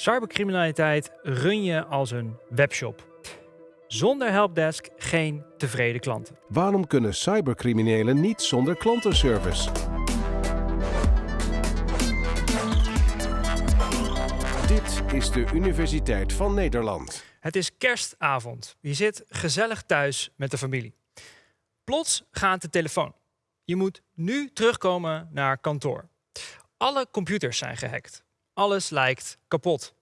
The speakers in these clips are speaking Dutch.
Cybercriminaliteit run je als een webshop. Zonder helpdesk geen tevreden klanten. Waarom kunnen cybercriminelen niet zonder klantenservice? Dit is de Universiteit van Nederland. Het is kerstavond. Je zit gezellig thuis met de familie. Plots gaat de telefoon. Je moet nu terugkomen naar kantoor. Alle computers zijn gehackt. Alles lijkt kapot.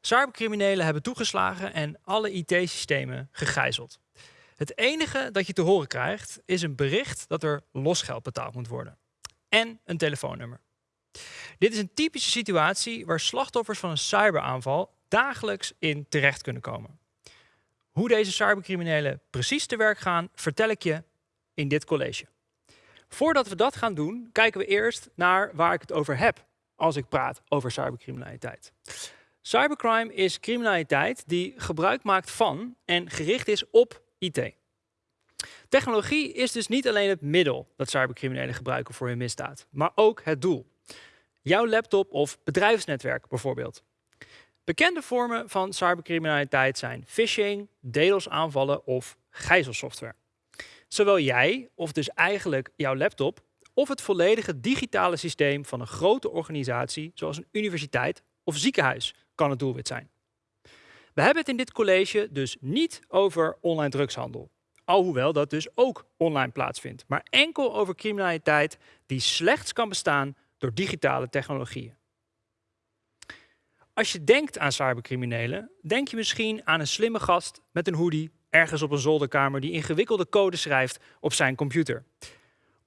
Cybercriminelen hebben toegeslagen en alle IT-systemen gegijzeld. Het enige dat je te horen krijgt is een bericht dat er losgeld betaald moet worden. En een telefoonnummer. Dit is een typische situatie waar slachtoffers van een cyberaanval dagelijks in terecht kunnen komen. Hoe deze cybercriminelen precies te werk gaan, vertel ik je in dit college. Voordat we dat gaan doen, kijken we eerst naar waar ik het over heb als ik praat over cybercriminaliteit. Cybercrime is criminaliteit die gebruik maakt van en gericht is op IT. Technologie is dus niet alleen het middel dat cybercriminelen gebruiken voor hun misdaad, maar ook het doel. Jouw laptop of bedrijfsnetwerk bijvoorbeeld. Bekende vormen van cybercriminaliteit zijn phishing, DDoS-aanvallen of gijzelsoftware. Zowel jij, of dus eigenlijk jouw laptop, of het volledige digitale systeem van een grote organisatie, zoals een universiteit of ziekenhuis, kan het doelwit zijn. We hebben het in dit college dus niet over online drugshandel. Alhoewel dat dus ook online plaatsvindt. Maar enkel over criminaliteit die slechts kan bestaan door digitale technologieën. Als je denkt aan cybercriminelen, denk je misschien aan een slimme gast met een hoodie ergens op een zolderkamer die ingewikkelde code schrijft op zijn computer.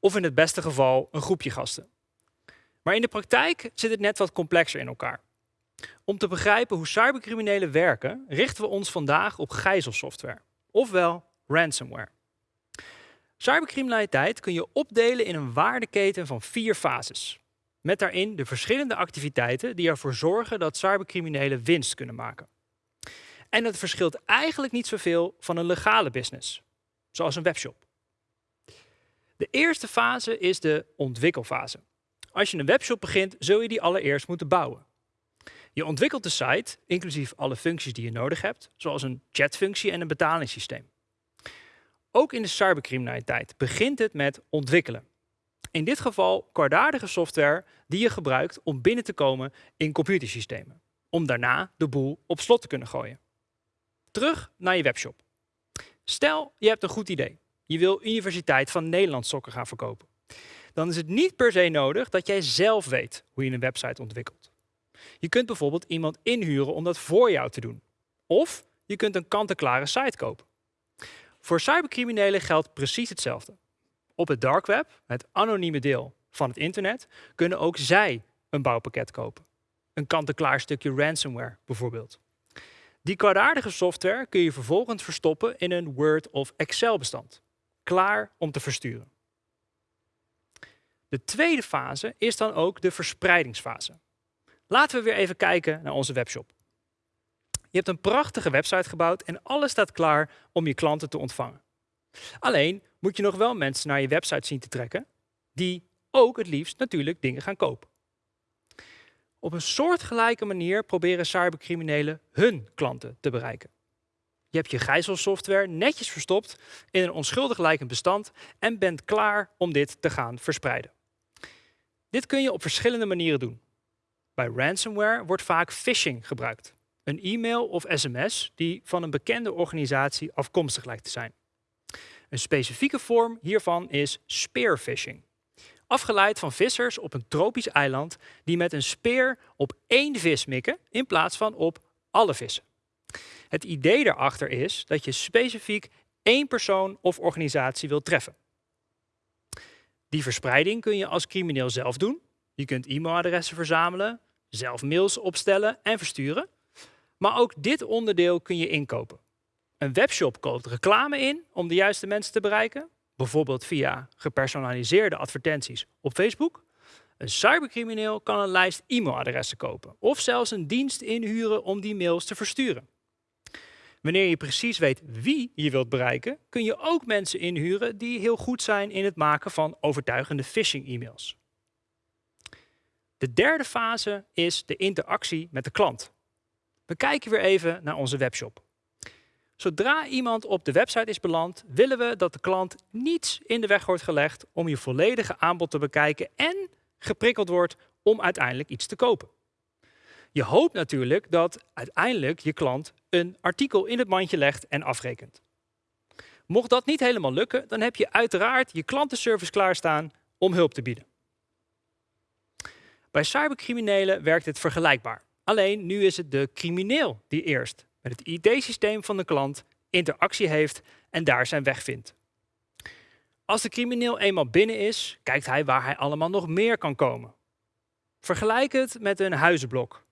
Of in het beste geval een groepje gasten. Maar in de praktijk zit het net wat complexer in elkaar. Om te begrijpen hoe cybercriminelen werken, richten we ons vandaag op gijzelsoftware, ofwel ransomware. Cybercriminaliteit kun je opdelen in een waardeketen van vier fases. Met daarin de verschillende activiteiten die ervoor zorgen dat cybercriminelen winst kunnen maken. En dat verschilt eigenlijk niet zoveel van een legale business, zoals een webshop. De eerste fase is de ontwikkelfase. Als je een webshop begint, zul je die allereerst moeten bouwen. Je ontwikkelt de site, inclusief alle functies die je nodig hebt, zoals een chatfunctie en een betalingssysteem. Ook in de cybercriminaliteit begint het met ontwikkelen. In dit geval kwaadaardige software die je gebruikt om binnen te komen in computersystemen. Om daarna de boel op slot te kunnen gooien. Terug naar je webshop. Stel, je hebt een goed idee. Je wil Universiteit van Nederland sokken gaan verkopen. Dan is het niet per se nodig dat jij zelf weet hoe je een website ontwikkelt. Je kunt bijvoorbeeld iemand inhuren om dat voor jou te doen. Of je kunt een kant-en-klare site kopen. Voor cybercriminelen geldt precies hetzelfde. Op het dark web, het anonieme deel van het internet, kunnen ook zij een bouwpakket kopen. Een kant-en-klaar stukje ransomware bijvoorbeeld. Die kwaadaardige software kun je vervolgens verstoppen in een Word of Excel bestand. Klaar om te versturen. De tweede fase is dan ook de verspreidingsfase. Laten we weer even kijken naar onze webshop. Je hebt een prachtige website gebouwd en alles staat klaar om je klanten te ontvangen. Alleen moet je nog wel mensen naar je website zien te trekken die ook het liefst natuurlijk dingen gaan kopen. Op een soortgelijke manier proberen cybercriminelen hun klanten te bereiken. Je hebt je gijzelsoftware netjes verstopt in een onschuldig lijkend bestand en bent klaar om dit te gaan verspreiden. Dit kun je op verschillende manieren doen. Bij ransomware wordt vaak phishing gebruikt. Een e-mail of sms die van een bekende organisatie afkomstig lijkt te zijn. Een specifieke vorm hiervan is spearphishing. Afgeleid van vissers op een tropisch eiland die met een speer op één vis mikken in plaats van op alle vissen. Het idee daarachter is dat je specifiek één persoon of organisatie wilt treffen. Die verspreiding kun je als crimineel zelf doen. Je kunt e-mailadressen verzamelen, zelf mails opstellen en versturen. Maar ook dit onderdeel kun je inkopen. Een webshop koopt reclame in om de juiste mensen te bereiken, bijvoorbeeld via gepersonaliseerde advertenties op Facebook. Een cybercrimineel kan een lijst e-mailadressen kopen of zelfs een dienst inhuren om die mails te versturen. Wanneer je precies weet wie je wilt bereiken, kun je ook mensen inhuren die heel goed zijn in het maken van overtuigende phishing-e-mails. De derde fase is de interactie met de klant. We kijken weer even naar onze webshop. Zodra iemand op de website is beland, willen we dat de klant niets in de weg wordt gelegd om je volledige aanbod te bekijken en geprikkeld wordt om uiteindelijk iets te kopen. Je hoopt natuurlijk dat uiteindelijk je klant een artikel in het mandje legt en afrekent. Mocht dat niet helemaal lukken, dan heb je uiteraard je klantenservice klaarstaan om hulp te bieden. Bij cybercriminelen werkt het vergelijkbaar. Alleen nu is het de crimineel die eerst met het ID-systeem van de klant interactie heeft en daar zijn weg vindt. Als de crimineel eenmaal binnen is, kijkt hij waar hij allemaal nog meer kan komen. Vergelijk het met een huizenblok.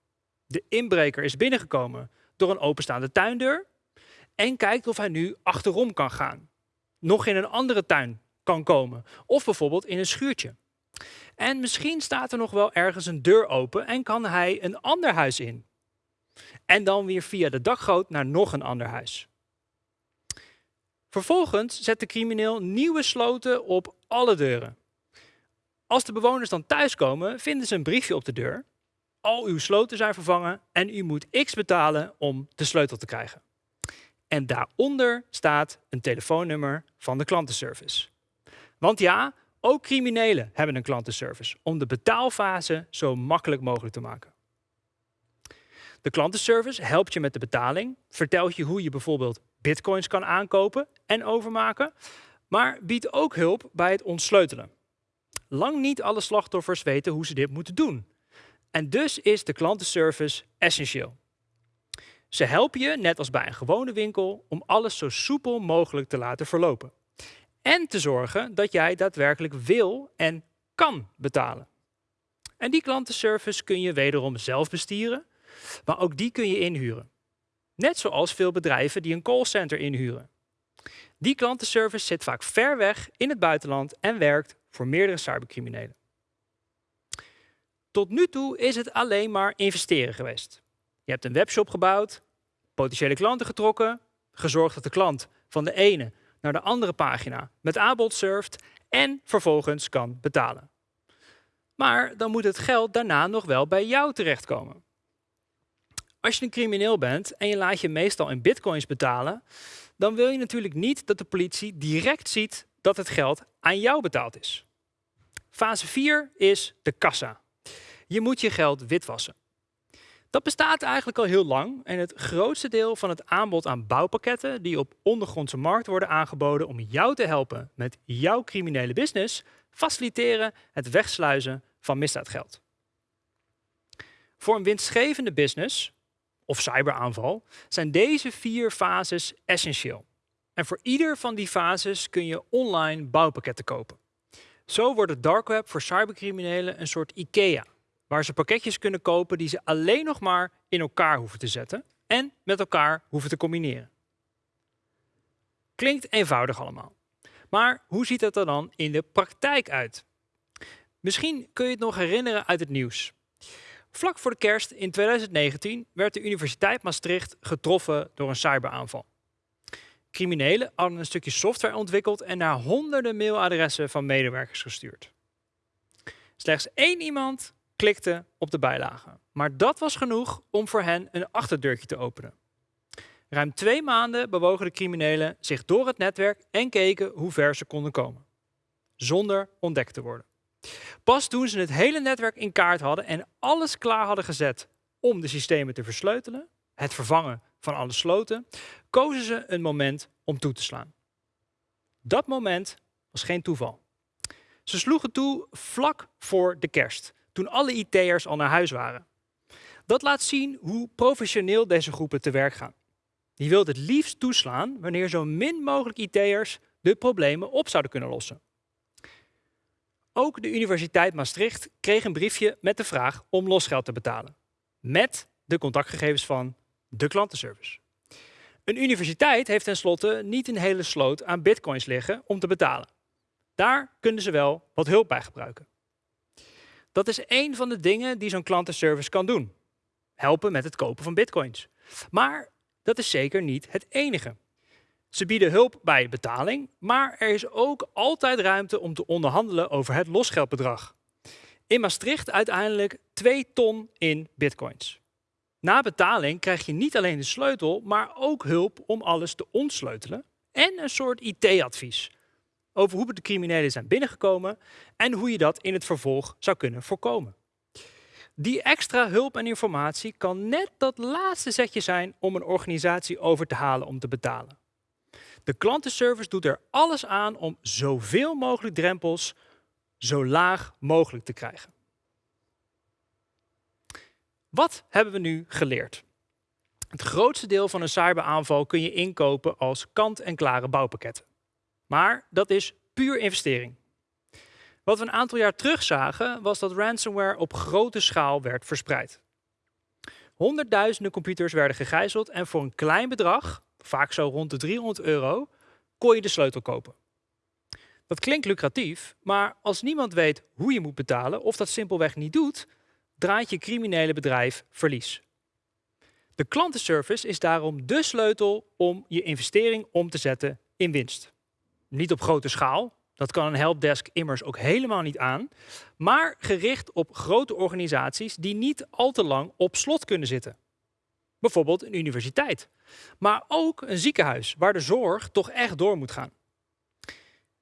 De inbreker is binnengekomen door een openstaande tuindeur en kijkt of hij nu achterom kan gaan. Nog in een andere tuin kan komen of bijvoorbeeld in een schuurtje. En misschien staat er nog wel ergens een deur open en kan hij een ander huis in. En dan weer via de dakgoot naar nog een ander huis. Vervolgens zet de crimineel nieuwe sloten op alle deuren. Als de bewoners dan thuiskomen, vinden ze een briefje op de deur. Al uw sloten zijn vervangen en u moet x betalen om de sleutel te krijgen. En daaronder staat een telefoonnummer van de klantenservice. Want ja, ook criminelen hebben een klantenservice om de betaalfase zo makkelijk mogelijk te maken. De klantenservice helpt je met de betaling, vertelt je hoe je bijvoorbeeld bitcoins kan aankopen en overmaken, maar biedt ook hulp bij het ontsleutelen. Lang niet alle slachtoffers weten hoe ze dit moeten doen. En dus is de klantenservice essentieel. Ze helpen je, net als bij een gewone winkel, om alles zo soepel mogelijk te laten verlopen. En te zorgen dat jij daadwerkelijk wil en kan betalen. En die klantenservice kun je wederom zelf bestieren, maar ook die kun je inhuren. Net zoals veel bedrijven die een callcenter inhuren. Die klantenservice zit vaak ver weg in het buitenland en werkt voor meerdere cybercriminelen. Tot nu toe is het alleen maar investeren geweest. Je hebt een webshop gebouwd, potentiële klanten getrokken, gezorgd dat de klant van de ene naar de andere pagina met aanbod surft en vervolgens kan betalen. Maar dan moet het geld daarna nog wel bij jou terechtkomen. Als je een crimineel bent en je laat je meestal in bitcoins betalen, dan wil je natuurlijk niet dat de politie direct ziet dat het geld aan jou betaald is. Fase 4 is de kassa. Je moet je geld witwassen. Dat bestaat eigenlijk al heel lang en het grootste deel van het aanbod aan bouwpakketten die op ondergrondse markt worden aangeboden om jou te helpen met jouw criminele business, faciliteren het wegsluizen van misdaadgeld. Voor een winstgevende business of cyberaanval zijn deze vier fases essentieel. En voor ieder van die fases kun je online bouwpakketten kopen. Zo wordt het dark web voor cybercriminelen een soort IKEA waar ze pakketjes kunnen kopen die ze alleen nog maar in elkaar hoeven te zetten en met elkaar hoeven te combineren. Klinkt eenvoudig allemaal. Maar hoe ziet dat er dan in de praktijk uit? Misschien kun je het nog herinneren uit het nieuws. Vlak voor de kerst in 2019 werd de Universiteit Maastricht getroffen door een cyberaanval. Criminelen hadden een stukje software ontwikkeld en naar honderden mailadressen van medewerkers gestuurd. Slechts één iemand klikte op de bijlage. Maar dat was genoeg om voor hen een achterdeurtje te openen. Ruim twee maanden bewogen de criminelen zich door het netwerk en keken hoe ver ze konden komen. Zonder ontdekt te worden. Pas toen ze het hele netwerk in kaart hadden en alles klaar hadden gezet om de systemen te versleutelen, het vervangen van alle sloten, kozen ze een moment om toe te slaan. Dat moment was geen toeval. Ze sloegen toe vlak voor de kerst, toen alle IT'ers al naar huis waren. Dat laat zien hoe professioneel deze groepen te werk gaan. Die wil het liefst toeslaan wanneer zo min mogelijk IT'ers de problemen op zouden kunnen lossen. Ook de Universiteit Maastricht kreeg een briefje met de vraag om losgeld te betalen. Met de contactgegevens van de klantenservice. Een universiteit heeft tenslotte niet een hele sloot aan bitcoins liggen om te betalen. Daar kunnen ze wel wat hulp bij gebruiken. Dat is één van de dingen die zo'n klantenservice kan doen. Helpen met het kopen van bitcoins. Maar dat is zeker niet het enige. Ze bieden hulp bij betaling, maar er is ook altijd ruimte om te onderhandelen over het losgeldbedrag. In Maastricht uiteindelijk 2 ton in bitcoins. Na betaling krijg je niet alleen de sleutel, maar ook hulp om alles te ontsleutelen en een soort IT-advies over hoe de criminelen zijn binnengekomen en hoe je dat in het vervolg zou kunnen voorkomen. Die extra hulp en informatie kan net dat laatste zetje zijn om een organisatie over te halen om te betalen. De klantenservice doet er alles aan om zoveel mogelijk drempels zo laag mogelijk te krijgen. Wat hebben we nu geleerd? Het grootste deel van een cyberaanval kun je inkopen als kant-en-klare bouwpakketten. Maar dat is puur investering. Wat we een aantal jaar terug zagen, was dat ransomware op grote schaal werd verspreid. Honderdduizenden computers werden gegijzeld en voor een klein bedrag, vaak zo rond de 300 euro, kon je de sleutel kopen. Dat klinkt lucratief, maar als niemand weet hoe je moet betalen of dat simpelweg niet doet, draait je criminele bedrijf verlies. De klantenservice is daarom de sleutel om je investering om te zetten in winst. Niet op grote schaal, dat kan een helpdesk immers ook helemaal niet aan, maar gericht op grote organisaties die niet al te lang op slot kunnen zitten. Bijvoorbeeld een universiteit, maar ook een ziekenhuis waar de zorg toch echt door moet gaan.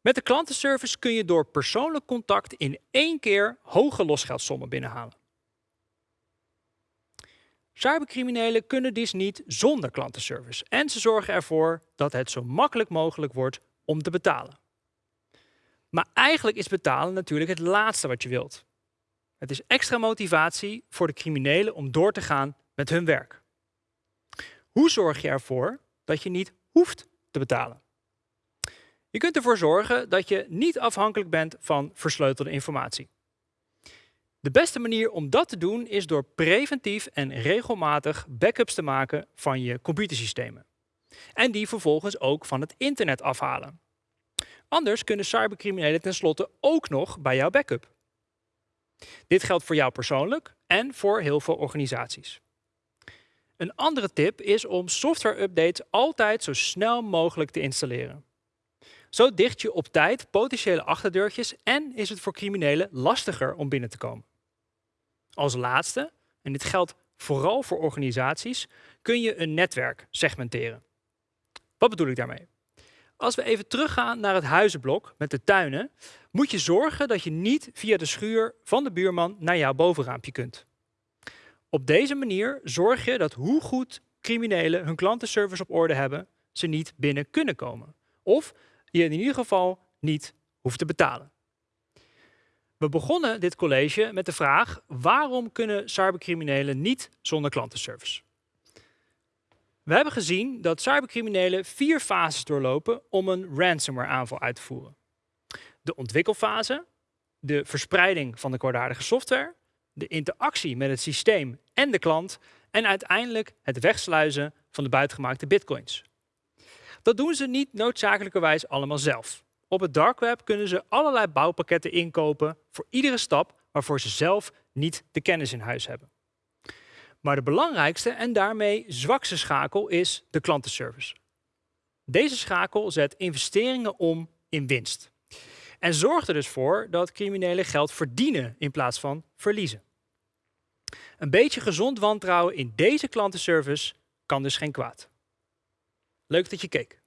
Met de klantenservice kun je door persoonlijk contact in één keer hoge losgeldsommen binnenhalen. Cybercriminelen kunnen dus niet zonder klantenservice en ze zorgen ervoor dat het zo makkelijk mogelijk wordt om te betalen. Maar eigenlijk is betalen natuurlijk het laatste wat je wilt. Het is extra motivatie voor de criminelen om door te gaan met hun werk. Hoe zorg je ervoor dat je niet hoeft te betalen? Je kunt ervoor zorgen dat je niet afhankelijk bent van versleutelde informatie. De beste manier om dat te doen is door preventief en regelmatig backups te maken van je computersystemen. En die vervolgens ook van het internet afhalen. Anders kunnen cybercriminelen tenslotte ook nog bij jouw backup. Dit geldt voor jou persoonlijk en voor heel veel organisaties. Een andere tip is om software-updates altijd zo snel mogelijk te installeren. Zo dicht je op tijd potentiële achterdeurtjes en is het voor criminelen lastiger om binnen te komen. Als laatste, en dit geldt vooral voor organisaties, kun je een netwerk segmenteren. Wat bedoel ik daarmee? Als we even teruggaan naar het huizenblok met de tuinen, moet je zorgen dat je niet via de schuur van de buurman naar jouw bovenraampje kunt. Op deze manier zorg je dat hoe goed criminelen hun klantenservice op orde hebben, ze niet binnen kunnen komen. Of je in ieder geval niet hoeft te betalen. We begonnen dit college met de vraag waarom kunnen cybercriminelen niet zonder klantenservice? We hebben gezien dat cybercriminelen vier fases doorlopen om een ransomware aanval uit te voeren. De ontwikkelfase, de verspreiding van de kwaadaardige software, de interactie met het systeem en de klant en uiteindelijk het wegsluizen van de buitengemaakte bitcoins. Dat doen ze niet noodzakelijkerwijs allemaal zelf. Op het dark web kunnen ze allerlei bouwpakketten inkopen voor iedere stap waarvoor ze zelf niet de kennis in huis hebben. Maar de belangrijkste en daarmee zwakste schakel is de klantenservice. Deze schakel zet investeringen om in winst. En zorgt er dus voor dat criminelen geld verdienen in plaats van verliezen. Een beetje gezond wantrouwen in deze klantenservice kan dus geen kwaad. Leuk dat je keek.